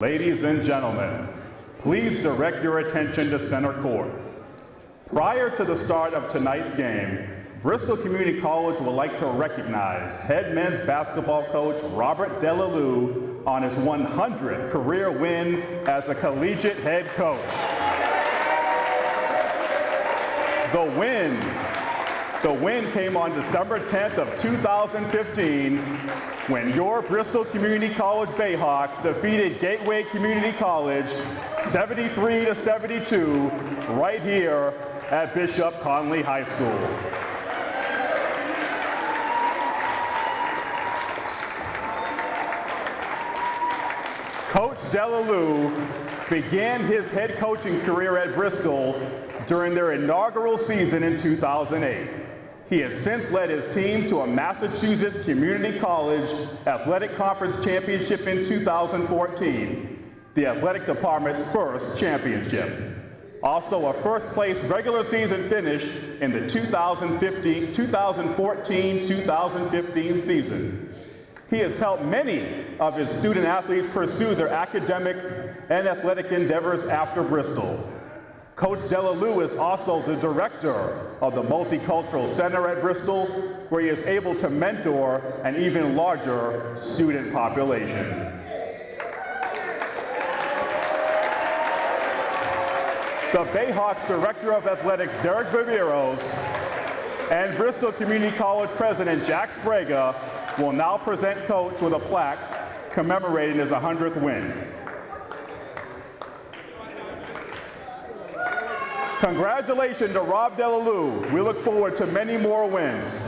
Ladies and gentlemen, please direct your attention to center court. Prior to the start of tonight's game, Bristol Community College would like to recognize head men's basketball coach Robert Delalue on his 100th career win as a collegiate head coach. The win the win came on December 10th of 2015 when your Bristol Community College Bayhawks defeated Gateway Community College 73 to 72 right here at Bishop Connolly High School. Coach Delalue began his head coaching career at Bristol during their inaugural season in 2008. He has since led his team to a Massachusetts Community College Athletic Conference Championship in 2014, the athletic department's first championship. Also a first place regular season finish in the 2014-2015 season. He has helped many of his student athletes pursue their academic and athletic endeavors after Bristol. Coach Delalue is also the director of the Multicultural Center at Bristol, where he is able to mentor an even larger student population. The Bayhawks Director of Athletics, Derek Viveros, and Bristol Community College President Jack Sbrega will now present Coach with a plaque commemorating his 100th win. Congratulations to Rob Delalue. We look forward to many more wins.